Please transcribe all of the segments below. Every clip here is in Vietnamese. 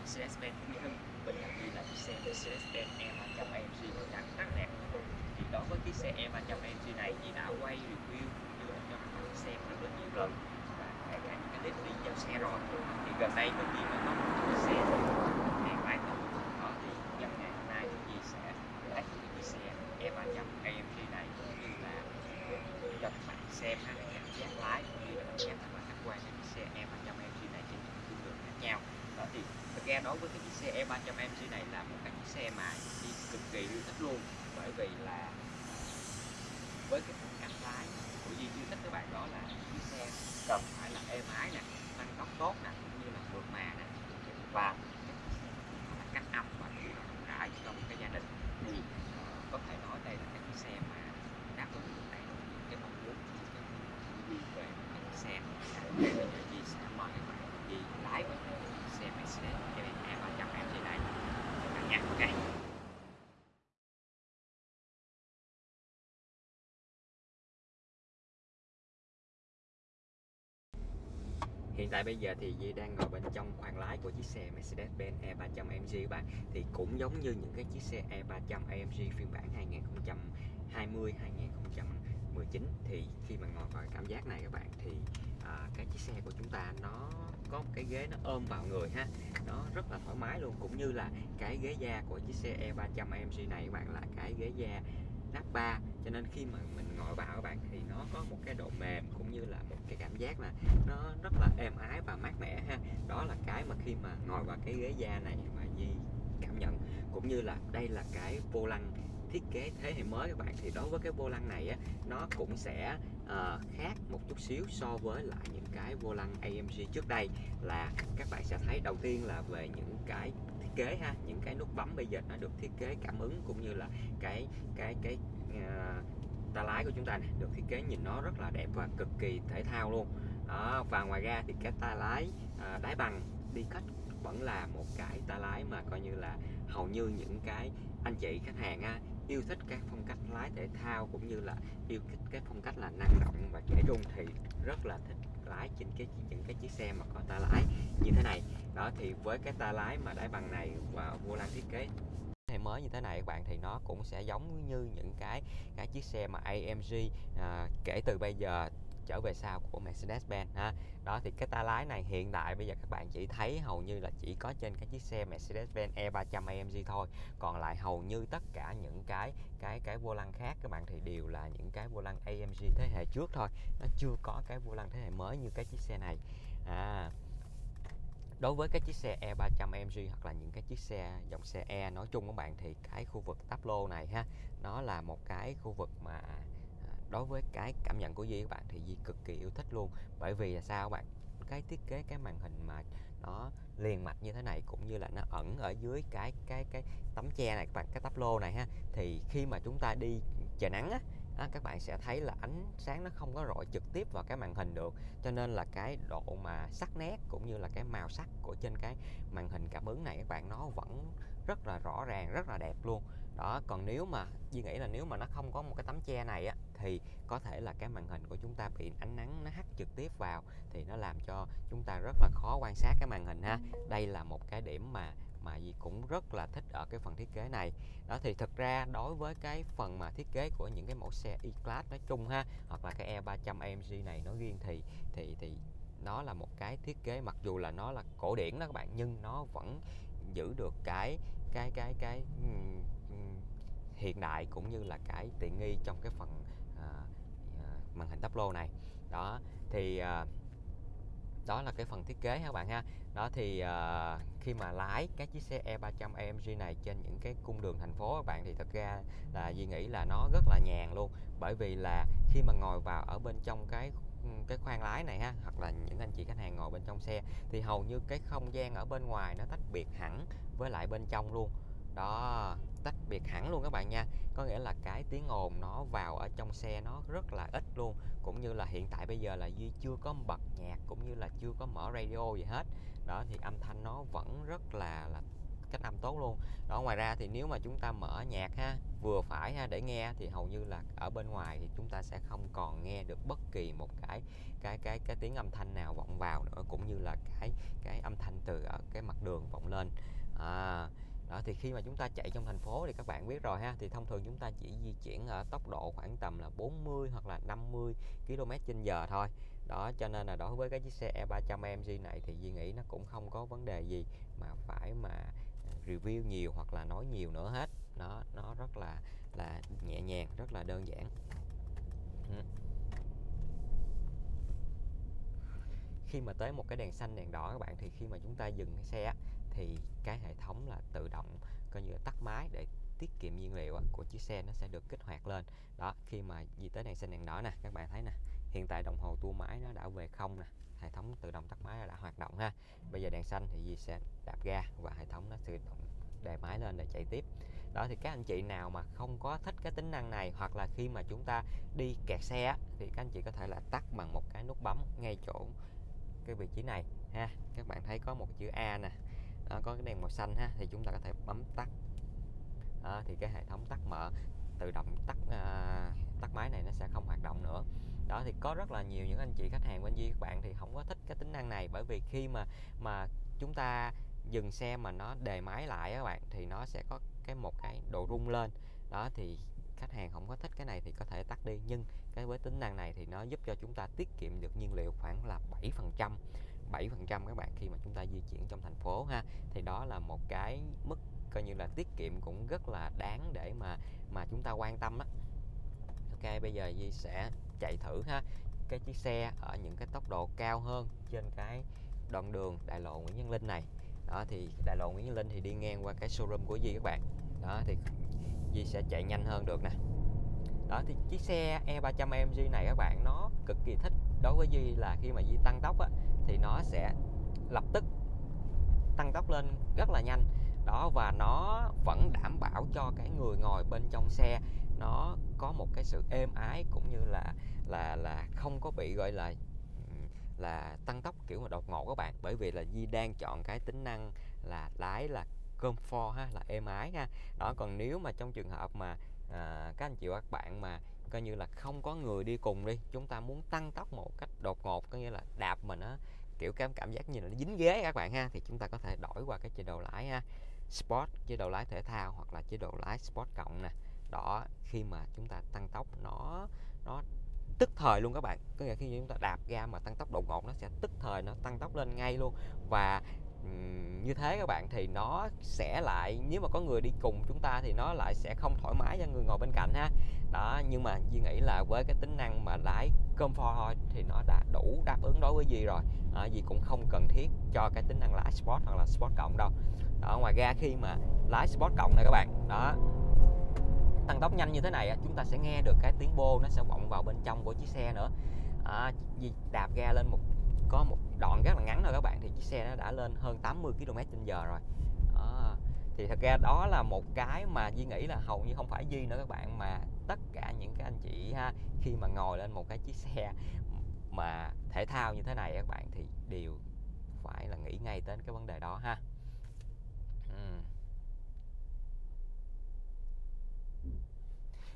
Mercedes-Benz Mỹ Hưng. Bình cạnh Duy là chiếc xe Mercedes-Benz E300 AMG màu trắng rất đẹp. Thì đối với chiếc xe E300 AMG này thì đã quay review như là cho các bạn xem rất là nhiều lần. Và kể cả những cái clip đi giao xe rồi. Thì gần đây có đi mà có một chiếc xe hàng bán không đó thì nhân ngày hôm nay thì Duy sẽ lấy cái chiếc xe E300 AMG này cũng như là cho các bạn xem ha cảm giác lái cũng như là cảm giác và khách quan cái chiếc xe E300 AMG này trên những cung đường khác nhau đó thì thực ra đối với cái chiếc xe E300 AMG này là một cái chiếc xe mà đi cực kỳ yêu thích luôn bởi vì là với cái phong cách lái của Duy yêu thích các bạn đó là chiếc xe cần phải là êm ái nè tăng tốc tốt nè cũng như là mượt mà nè và là cách âm và chủ động rộng rãi trong cái gia đình thì ờ, có thể nói đây là cái chiếc xe mà đáp ứng được đầy đủ những cái mong muốn những cái Duy về một cái chiếc xe bây giờ Duy sẽ mời các bạn đi lái vào chiếc xe Mercedes E300 AMG này các bạn nha ok Hiện tại bây giờ thì Di đang ngồi bên trong khoang lái của chiếc xe Mercedes-Benz E300 AMG các bạn. Thì cũng giống như những cái chiếc xe E300 AMG phiên bản 2020 2019 thì khi mà ngồi vào cảm giác này các bạn thì à, cái chiếc xe của chúng ta nó có một cái ghế nó ôm vào người ha. Nó rất là thoải mái luôn. Cũng như là cái ghế da của chiếc xe E300 AMG này các bạn là cái ghế da nắp 3 cho nên khi mà mình ngồi vào các bạn thì nó có một cái độ mềm cũng như là một cái cảm giác là nó rất là êm ái và mát mẻ ha. Đó là cái mà khi mà ngồi vào cái ghế da này mà Di cảm nhận. Cũng như là đây là cái vô lăng thiết kế thế hệ mới các bạn. Thì đối với cái vô lăng này á nó cũng sẽ uh, khác một chút xíu so với lại những cái vô lăng AMG trước đây. Là các bạn sẽ thấy đầu tiên là về những cái kế ha những cái nút bấm bây giờ nó được thiết kế cảm ứng cũng như là cái cái cái uh, ta lái của chúng ta này được thiết kế nhìn nó rất là đẹp và cực kỳ thể thao luôn. Đó và ngoài ra thì cái tay lái à, đáy bằng đi cách vẫn là một cái tay lái mà coi như là hầu như những cái anh chị khách hàng á, yêu thích các phong cách lái thể thao cũng như là yêu thích cái phong cách là năng động và trẻ trung thì rất là thích lái trên cái những cái chiếc xe mà có tay lái như thế này. Đó thì với cái tay lái mà đáy bằng này và vô lăng thiết kế hệ mới như thế này các bạn thì nó cũng sẽ giống như những cái cái chiếc xe mà AMG à, kể từ bây giờ trở về sau của Mercedes-Benz, ha. Đó, thì cái ta lái này hiện tại bây giờ các bạn chỉ thấy hầu như là chỉ có trên cái chiếc xe Mercedes-Benz E300 AMG thôi. Còn lại hầu như tất cả những cái cái cái vô lăng khác các bạn thì đều là những cái vô lăng AMG thế hệ trước thôi. Nó chưa có cái vô lăng thế hệ mới như cái chiếc xe này. À đối với cái chiếc xe E300 AMG hoặc là những cái chiếc xe, dòng xe E nói chung các bạn thì cái khu vực táp lô này, ha, nó là một cái khu vực mà đối với cái cảm nhận của Di các bạn thì Di cực kỳ yêu thích luôn. Bởi vì là sao các bạn? Cái thiết kế cái màn hình mà nó liền mạch như thế này cũng như là nó ẩn ở dưới cái cái cái tấm che này các bạn cái tắp lô này ha thì khi mà chúng ta đi trời nắng á à, các bạn sẽ thấy là ánh sáng nó không có rọi trực tiếp vào cái màn hình được. Cho nên là cái độ mà sắc nét cũng như là cái màu sắc của trên cái màn hình cảm ứng này các bạn nó vẫn rất là rõ ràng rất là đẹp luôn đó, còn nếu mà, Duy nghĩ là nếu mà nó không có một cái tấm che này á, thì có thể là cái màn hình của chúng ta bị ánh nắng nó hắt trực tiếp vào, thì nó làm cho chúng ta rất là khó quan sát cái màn hình ha. Đây là một cái điểm mà mà gì cũng rất là thích ở cái phần thiết kế này. Đó, thì thực ra đối với cái phần mà thiết kế của những cái mẫu xe E-Class nói chung ha, hoặc là cái E300 AMG này nó riêng thì thì thì nó là một cái thiết kế, mặc dù là nó là cổ điển đó các bạn, nhưng nó vẫn giữ được cái cái cái cái hiện đại cũng như là cái tiện nghi trong cái phần à, à màn hình táp lô này. Đó thì à, đó là cái phần thiết kế các bạn ha. Đó thì à, khi mà lái các chiếc xe E300 AMG này trên những cái cung đường thành phố các bạn thì thật ra là Duy nghĩ là nó rất là nhàn luôn. Bởi vì là khi mà ngồi vào ở bên trong cái cái khoang lái này ha hoặc là những anh chị khách hàng ngồi bên trong xe thì hầu như cái không gian ở bên ngoài nó tách biệt hẳn với lại bên trong luôn. Đó tách biệt hẳn luôn các bạn nha. Có nghĩa là cái tiếng ồn nó vào ở trong xe nó rất là ít luôn. Cũng như là hiện tại bây giờ là duy chưa có bật nhạc cũng như là chưa có mở radio gì hết. Đó thì âm thanh nó vẫn rất là là cách âm tốt luôn. Đó ngoài ra thì nếu mà chúng ta mở nhạc ha vừa phải ha để nghe thì hầu như là ở bên ngoài thì chúng ta sẽ không còn nghe được bất kỳ một cái cái cái cái tiếng âm thanh nào vọng vào nữa cũng như là cái cái âm thanh từ ở cái mặt đường vọng lên. À, đó, thì khi mà chúng ta chạy trong thành phố thì các bạn biết rồi ha, thì thông thường chúng ta chỉ di chuyển ở tốc độ khoảng tầm là 40 hoặc là 50 km trên giờ thôi. Đó, cho nên là đối với cái chiếc xe E300MG này thì Duy nghĩ nó cũng không có vấn đề gì mà phải mà à, review nhiều hoặc là nói nhiều nữa hết. Nó nó rất là là nhẹ nhàng, rất là đơn giản. Ừ. Khi mà tới một cái đèn xanh, đèn đỏ các bạn, thì khi mà chúng ta dừng cái xe thì cái hệ thống là tự động, coi như là tắt máy để tiết kiệm nhiên liệu của chiếc xe nó sẽ được kích hoạt lên. Đó, khi mà di tới đèn xanh đèn đỏ nè, các bạn thấy nè, hiện tại đồng hồ tua máy nó đã về không nè, hệ thống tự động tắt máy đã hoạt động ha. Bây giờ đèn xanh thì Di sẽ đạp ga và hệ thống nó tự động đề máy lên để chạy tiếp. Đó, thì các anh chị nào mà không có thích cái tính năng này, hoặc là khi mà chúng ta đi kẹt xe thì các anh chị có thể là tắt bằng một cái nút bấm ngay chỗ cái vị trí này ha. Các bạn thấy có một chữ A nè đó, có cái đèn màu xanh ha thì chúng ta có thể bấm tắt. Đó, thì cái hệ thống tắt mở tự động tắt uh, tắt máy này nó sẽ không hoạt động nữa. Đó thì có rất là nhiều những anh chị khách hàng bên Duy các bạn thì không có thích cái tính năng này. Bởi vì khi mà mà chúng ta dừng xe mà nó đề máy lại các bạn thì nó sẽ có cái một cái độ rung lên. Đó thì khách hàng không có thích cái này thì có thể tắt đi. Nhưng cái với tính năng này thì nó giúp cho chúng ta tiết kiệm được nhiên liệu khoảng là 7 phần trăm. 7 phần trăm các bạn khi mà chúng ta di chuyển trong thành phố ha. Thì đó là một cái mức coi như là tiết kiệm cũng rất là đáng để mà mà chúng ta quan tâm á. Ok, bây giờ Di sẽ chạy thử ha. Cái chiếc xe ở những cái tốc độ cao hơn trên cái đoạn đường đại lộ Nguyễn Văn Linh này. Đó, thì đại lộ Nguyễn Văn Linh thì đi ngang qua cái showroom của Di các bạn. Đó, thì Di sẽ chạy nhanh hơn được nè. Đó, thì chiếc xe E300 AMG này các bạn, nó cực kỳ thích đối với duy là khi mà duy tăng tốc á, thì nó sẽ lập tức tăng tốc lên rất là nhanh. Đó và nó vẫn đảm bảo cho cái người ngồi bên trong xe nó có một cái sự êm ái cũng như là là là không có bị gọi là là tăng tốc kiểu mà đột ngột các bạn. Bởi vì là Di đang chọn cái tính năng là lái là comfort ha là êm ái ha. Đó còn nếu mà trong trường hợp mà à, các anh chị và các bạn mà coi như là không có người đi cùng đi. Chúng ta muốn tăng tốc một cách đột ngột, có nghĩa là đạp mà nó kiểu cảm cảm giác như là nó dính ghế các bạn ha, thì chúng ta có thể đổi qua cái chế độ lái ha sport, chế độ lái thể thao hoặc là chế độ lái sport cộng nè. Đó, khi mà chúng ta tăng tốc, nó nó tức thời luôn các bạn. Có nghĩa khi chúng ta đạp ga mà tăng tốc đột ngột, nó sẽ tức thời, nó tăng tốc lên ngay luôn. Và như thế các bạn thì nó sẽ lại nếu mà có người đi cùng chúng ta thì nó lại sẽ không thoải mái cho người ngồi bên cạnh ha. Đó nhưng mà Duy nghĩ là với cái tính năng mà lái comfort thôi thì nó đã đủ đáp ứng đối với Duy rồi. À, Duy cũng không cần thiết cho cái tính năng lái sport hoặc là sport cộng đâu. Đó ngoài ra khi mà lái sport cộng này các bạn đó tăng tốc nhanh như thế này chúng ta sẽ nghe được cái tiếng bô nó sẽ vọng vào bên trong của chiếc xe nữa. À, đạp ga lên một có một đoạn rất là ngắn thôi các bạn thì chiếc xe nó đã lên hơn 80 km h rồi. À, thì thật ra đó là một cái mà Duy nghĩ là hầu như không phải Duy nữa các bạn mà tất cả những cái anh chị ha khi mà ngồi lên một cái chiếc xe mà thể thao như thế này các bạn thì đều phải là nghĩ ngay đến cái vấn đề đó ha.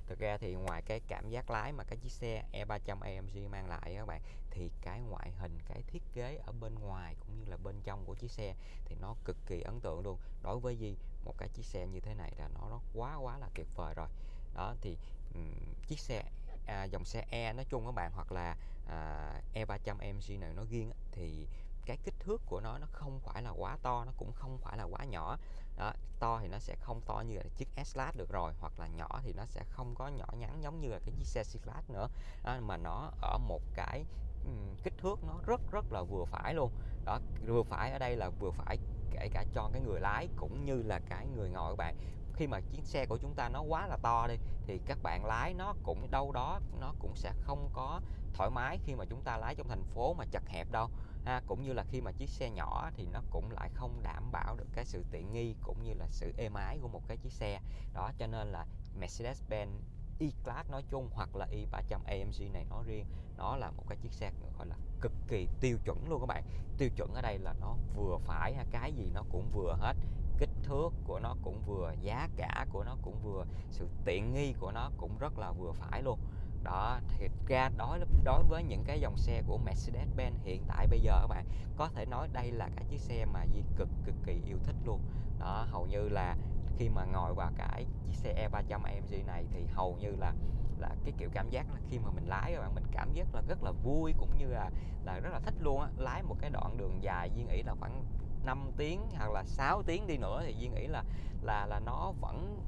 Thực ra thì ngoài cái cảm giác lái mà cái chiếc xe E300 AMG mang lại các bạn thì cái ngoại hình cái thiết kế ở bên ngoài cũng như là bên trong của chiếc xe thì nó cực kỳ ấn tượng luôn. Đối với gì một cái chiếc xe như thế này là nó nó quá quá là tuyệt vời rồi. Đó thì um, chiếc xe à, dòng xe E nói chung các bạn hoặc là à, E300 mg này nó riêng thì cái kích thước của nó nó không phải là quá to nó cũng không phải là quá nhỏ. Đó, to thì nó sẽ không to như là chiếc S-Class được rồi hoặc là nhỏ thì nó sẽ không có nhỏ nhắn giống như là cái chiếc xe C-Class nữa. Đó, mà nó ở một cái Ừ, kích thước nó rất rất là vừa phải luôn. Đó, vừa phải ở đây là vừa phải kể cả cho cái người lái cũng như là cái người ngồi các bạn. Khi mà chiếc xe của chúng ta nó quá là to đi, thì các bạn lái nó cũng đâu đó nó cũng sẽ không có thoải mái khi mà chúng ta lái trong thành phố mà chật hẹp đâu. Ha, cũng như là khi mà chiếc xe nhỏ thì nó cũng lại không đảm bảo được cái sự tiện nghi cũng như là sự êm ái của một cái chiếc xe. Đó, cho nên là Mercedes-Benz E-Class nói chung hoặc là E300 AMG này nói riêng, nó là một cái chiếc xe gọi là cực kỳ tiêu chuẩn luôn các bạn. Tiêu chuẩn ở đây là nó vừa phải cái gì nó cũng vừa hết, kích thước của nó cũng vừa, giá cả của nó cũng vừa, sự tiện nghi của nó cũng rất là vừa phải luôn. Đó thì ra đối đối với những cái dòng xe của Mercedes-Benz hiện tại bây giờ các bạn, có thể nói đây là cái chiếc xe mà Di cực cực kỳ yêu thích luôn. Đó, hầu như là khi mà ngồi vào cái chiếc xe E300 AMG này thì hầu như là là cái kiểu cảm giác là khi mà mình lái các bạn mình cảm giác là rất là vui cũng như là là rất là thích luôn á. Lái một cái đoạn đường dài Duy nghĩ là khoảng 5 tiếng hoặc là 6 tiếng đi nữa thì Duy nghĩ là là là nó vẫn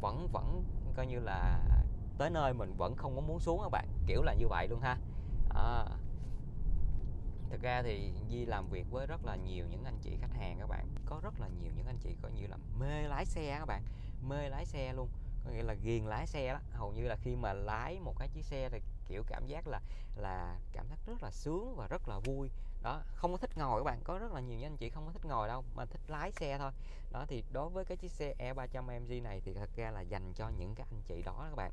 vẫn vẫn coi như là tới nơi mình vẫn không có muốn xuống các bạn. Kiểu là như vậy luôn ha. À, thực ra thì Di làm việc với rất là nhiều những anh chị khách hàng các bạn rất là nhiều những anh chị coi như là mê lái xe các bạn. Mê lái xe luôn. Có nghĩa là ghiền lái xe đó. Hầu như là khi mà lái một cái chiếc xe thì kiểu cảm giác là là cảm giác rất là sướng và rất là vui. Đó, không có thích ngồi các bạn. Có rất là nhiều anh chị không có thích ngồi đâu, mà thích lái xe thôi. Đó, thì đối với cái chiếc xe E300 MG này thì thật ra là dành cho những cái anh chị đó các bạn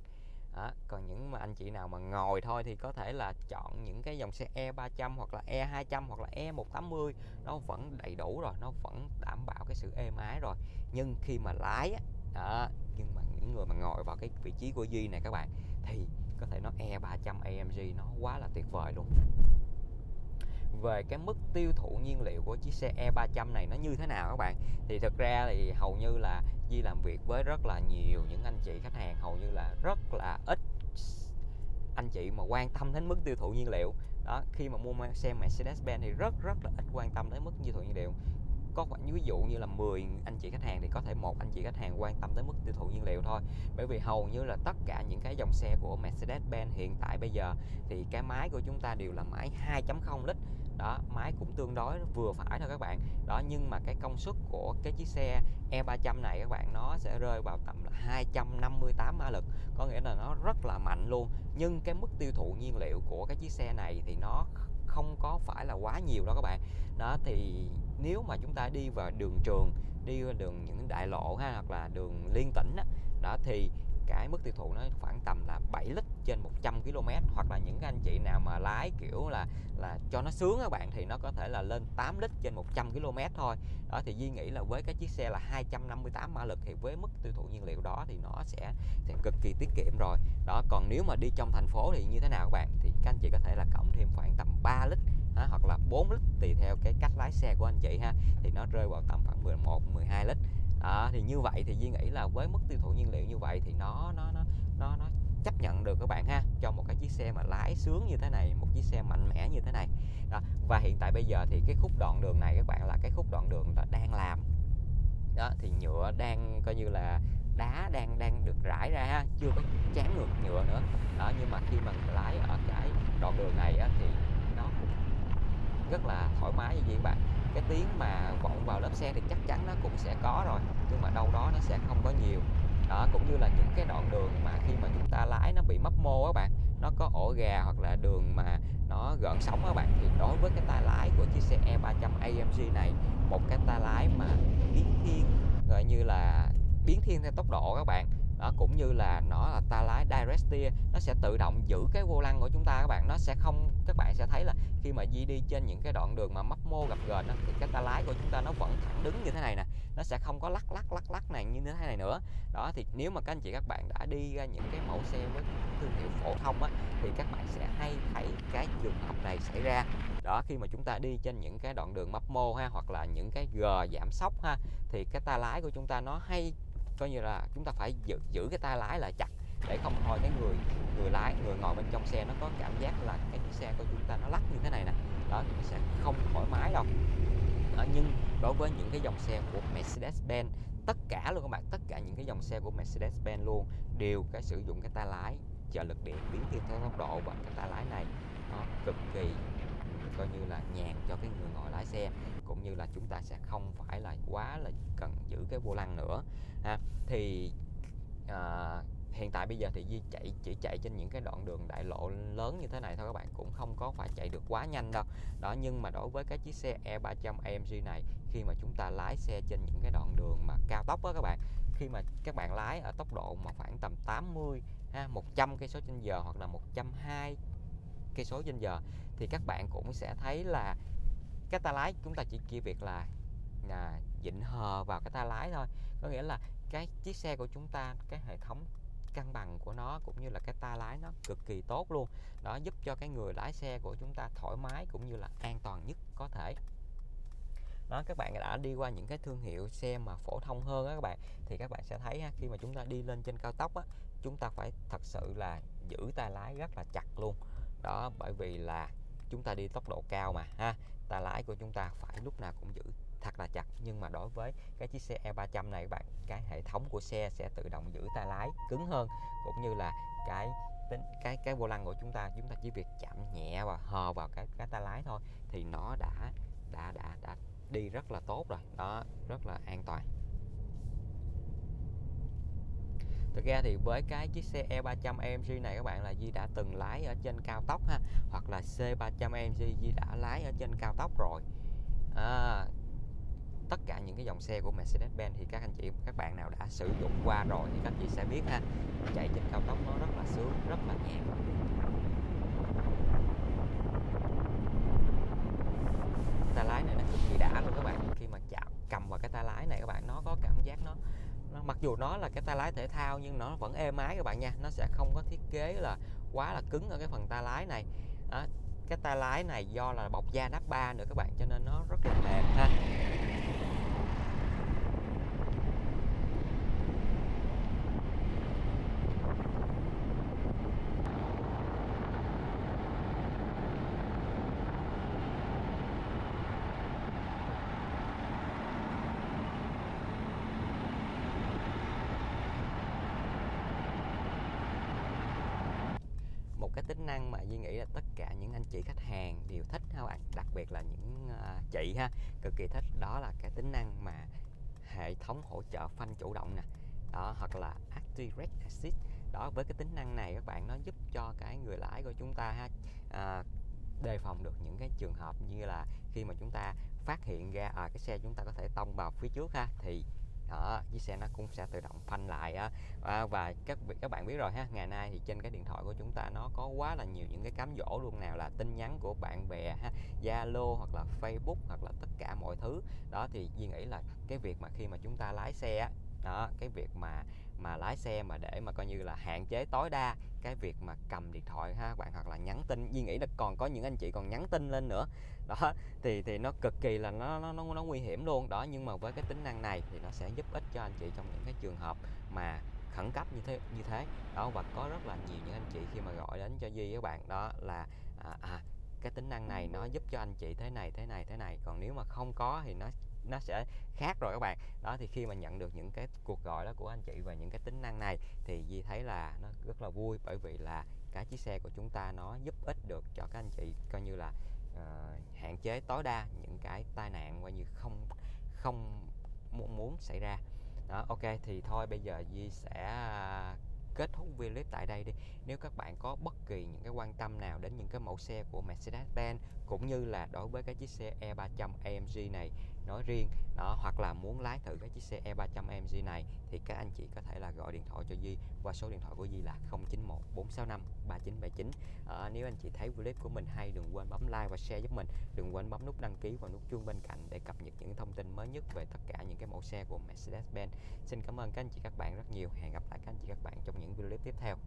đó. còn những mà anh chị nào mà ngồi thôi thì có thể là chọn những cái dòng xe E300 hoặc là E200 hoặc là E180 nó vẫn đầy đủ rồi nó vẫn đảm bảo cái sự êm ái rồi nhưng khi mà lái á đó, nhưng mà những người mà ngồi vào cái vị trí của Duy này các bạn thì có thể nói E300 AMG nó quá là tuyệt vời luôn về cái mức tiêu thụ nhiên liệu của chiếc xe E300 này nó như thế nào các bạn? Thì thực ra thì hầu như là Di làm việc với rất là nhiều những anh chị khách hàng, hầu như là rất là ít anh chị mà quan tâm đến mức tiêu thụ nhiên liệu. Đó, khi mà mua xe Mercedes-Benz thì rất rất là ít quan tâm đến mức tiêu thụ nhiên liệu. Có khoảng, ví dụ như là 10 anh chị khách hàng thì có thể một anh chị khách hàng quan tâm tới mức tiêu thụ nhiên liệu thôi. Bởi vì hầu như là tất cả những cái dòng xe của Mercedes-Benz hiện tại bây giờ thì cái máy của chúng ta đều là máy 2.0 lít đó máy cũng tương đối vừa phải thôi các bạn. Đó nhưng mà cái công suất của cái chiếc xe E300 này các bạn nó sẽ rơi vào tầm là 258 mã lực. Có nghĩa là nó rất là mạnh luôn. Nhưng cái mức tiêu thụ nhiên liệu của cái chiếc xe này thì nó không có phải là quá nhiều đâu các bạn. Đó thì nếu mà chúng ta đi vào đường trường đi vào đường những đại lộ ha hoặc là đường liên tỉnh đó, đó thì cái mức tiêu thụ nó khoảng tầm là 7 lít trên 100 km hoặc là những anh chị nào mà lái kiểu là là cho nó sướng các bạn thì nó có thể là lên 8 lít trên 100 km thôi. Đó thì Duy nghĩ là với cái chiếc xe là 258 mã lực thì với mức tiêu thụ nhiên liệu đó thì nó sẽ sẽ cực kỳ tiết kiệm rồi. Đó còn nếu mà đi trong thành phố thì như thế nào các bạn? Thì các anh chị có thể là cộng thêm khoảng tầm 3 lít ha, hoặc là 4 lít tùy theo cái cách lái xe của anh chị ha. Thì nó rơi vào tầm khoảng 11 12 lít à, thì như vậy thì Duy nghĩ là với mức tiêu thụ nhiên liệu như vậy thì nó nó nó nó nó chấp nhận được các bạn ha cho một cái chiếc xe mà lái sướng như thế này một chiếc xe mạnh mẽ như thế này. Đó và hiện tại bây giờ thì cái khúc đoạn đường này các bạn là cái khúc đoạn đường là đang làm. Đó thì nhựa đang coi như là đá đang đang được rải ra ha chưa có chán ngược nhựa nữa. Đó nhưng mà khi mà lái ở cái đoạn đường này á, thì nó cũng rất là thoải mái như vậy các bạn cái tiếng mà vọng vào lớp xe thì chắc chắn nó cũng sẽ có rồi, nhưng mà đâu đó nó sẽ không có nhiều. Đó, cũng như là những cái đoạn đường mà khi mà chúng ta lái nó bị mấp mô các bạn, nó có ổ gà hoặc là đường mà nó gợn sóng các bạn, thì đối với cái tay lái của chiếc xe E300 AMG này, một cái tay lái mà biến thiên, gọi như là biến thiên theo tốc độ các bạn đó cũng như là nó là ta lái direct steer nó sẽ tự động giữ cái vô lăng của chúng ta các bạn. Nó sẽ không, các bạn sẽ thấy là khi mà di đi trên những cái đoạn đường mà mấp mô gặp gờn thì cái ta lái của chúng ta nó vẫn thẳng đứng như thế này nè. Nó sẽ không có lắc lắc lắc lắc này như thế này nữa. Đó, thì nếu mà các anh chị, các bạn đã đi ra những cái mẫu xe với thương hiệu phổ thông á, thì các bạn sẽ hay thấy cái trường hợp này xảy ra. Đó, khi mà chúng ta đi trên những cái đoạn đường mấp mô ha, hoặc là những cái gờ giảm sóc ha, thì cái ta lái của chúng ta nó hay coi như là chúng ta phải giữ, giữ cái tay lái lại chặt để không thôi cái người người lái người ngồi bên trong xe nó có cảm giác là cái chiếc xe của chúng ta nó lắc như thế này nè. Đó thì sẽ không thoải mái đâu. Đó, nhưng đối với những cái dòng xe của Mercedes-Benz tất cả luôn các bạn tất cả những cái dòng xe của Mercedes-Benz luôn đều cái sử dụng cái tay lái trợ lực điện biến thiên theo tốc độ và cái tay lái này nó cực kỳ coi như là nhàn cho cái người ngồi lái xe cũng như là chúng ta sẽ không phải là quá là cần giữ cái vô lăng nữa ha. Thì à, hiện tại bây giờ thì Di chạy chỉ chạy trên những cái đoạn đường đại lộ lớn như thế này thôi các bạn cũng không có phải chạy được quá nhanh đâu. Đó nhưng mà đối với cái chiếc xe E300 AMG này khi mà chúng ta lái xe trên những cái đoạn đường mà cao tốc đó các bạn khi mà các bạn lái ở tốc độ mà khoảng tầm 80 ha 100 cây số trên giờ hoặc là 120 cây số trên giờ thì các bạn cũng sẽ thấy là cái tay lái chúng ta chỉ kia việc là à, dịnh hờ vào cái tay lái thôi. Có nghĩa là cái chiếc xe của chúng ta cái hệ thống cân bằng của nó cũng như là cái tay lái nó cực kỳ tốt luôn. Đó giúp cho cái người lái xe của chúng ta thoải mái cũng như là an toàn nhất có thể. Đó các bạn đã đi qua những cái thương hiệu xe mà phổ thông hơn á các bạn thì các bạn sẽ thấy ha, khi mà chúng ta đi lên trên cao tốc á chúng ta phải thật sự là giữ tay lái rất là chặt luôn. Đó bởi vì là chúng ta đi tốc độ cao mà, ha. Ta lái của chúng ta phải lúc nào cũng giữ thật là chặt. Nhưng mà đối với cái chiếc xe E300 này các bạn, cái hệ thống của xe sẽ tự động giữ tay lái cứng hơn. Cũng như là cái tính, cái cái vô lăng của chúng ta chúng ta chỉ việc chạm nhẹ và hờ vào cái cái tay lái thôi thì nó đã đã đã đã đi rất là tốt rồi. Đó, rất là an toàn. Thực ra thì với cái chiếc xe E300 AMG này các bạn là Di đã từng lái ở trên cao tốc ha Hoặc là C300 AMG Di đã lái ở trên cao tốc rồi. À, Tất cả những cái dòng xe của Mercedes-Benz thì các anh chị các bạn nào đã sử dụng qua rồi thì các chị sẽ biết ha. Chạy trên cao tốc nó rất là sướng, rất là nhẹ tay lái này nó cực kỳ đã luôn các bạn khi mà chạm cầm vào cái tay lái này các bạn nó có cảm giác nó, nó mặc dù nó là cái tay lái thể thao nhưng nó vẫn êm ái các bạn nha. Nó sẽ không có thiết kế là quá là cứng ở cái phần tay lái này. Đó, cái tay lái này do là bọc da nắp ba nữa các bạn cho nên nó rất là mềm ha một cái tính năng mà Duy nghĩ là tất cả những anh chị khách hàng đều thích ha bạn à, đặc biệt là những uh, chị ha. Cực kỳ thích đó là cái tính năng mà hệ thống hỗ trợ phanh chủ động nè đó hoặc là Active Assist. Đó với cái tính năng này các bạn nó giúp cho cái người lái của chúng ta ha à, đề phòng được những cái trường hợp như là khi mà chúng ta phát hiện ra à, cái xe chúng ta có thể tông vào phía trước ha thì đó chiếc xe nó cũng sẽ tự động phanh lại á. À, và các các bạn biết rồi ha ngày nay thì trên cái điện thoại của chúng ta nó có quá là nhiều những cái cám dỗ luôn nào là tin nhắn của bạn bè ha Zalo hoặc là Facebook hoặc là tất cả mọi thứ. Đó thì Duy nghĩ là cái việc mà khi mà chúng ta lái xe á đó cái việc mà mà lái xe mà để mà coi như là hạn chế tối đa cái việc mà cầm điện thoại ha bạn hoặc là nhắn tin. Duy nghĩ là còn có những anh chị còn nhắn tin lên nữa. Đó thì thì nó cực kỳ là nó nó nó, nó nguy hiểm luôn. Đó nhưng mà với cái tính năng này thì nó sẽ giúp ích cho anh chị trong những cái trường hợp mà khẩn cấp như thế như thế. Đó và có rất là nhiều những anh chị khi mà gọi đến cho Duy các bạn đó là à, à cái tính năng này nó giúp cho anh chị thế này thế này thế này. Còn nếu mà không có thì nó nó sẽ khác rồi các bạn. Đó thì khi mà nhận được những cái cuộc gọi đó của anh chị và những cái tính năng này thì Di thấy là nó rất là vui bởi vì là cái chiếc xe của chúng ta nó giúp ích được cho các anh chị coi như là uh, hạn chế tối đa những cái tai nạn coi như không không muốn muốn xảy ra. Đó ok thì thôi bây giờ Di sẽ ờ, kết thúc video clip tại đây đi. Nếu các bạn có bất kỳ những cái quan tâm nào đến những cái mẫu xe của Mercedes-Benz cũng như là đối với cái chiếc xe E300 AMG này nói riêng. Đó hoặc là muốn lái thử cái chiếc xe E300 AMG này thì các anh chị có thể là gọi điện thoại cho Di qua số điện thoại của Di là 091 465 3979 à, nếu anh chị thấy clip của mình hay đừng quên bấm like và share giúp mình. Đừng quên bấm nút đăng ký và nút chuông bên cạnh để cập nhật những thông tin mới nhất về tất cả những cái mẫu xe của Mercedes-Benz. Xin cảm ơn các anh chị các bạn rất nhiều. Hẹn gặp lại các anh chị các bạn trong những video clip tiếp theo.